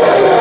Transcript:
Woo!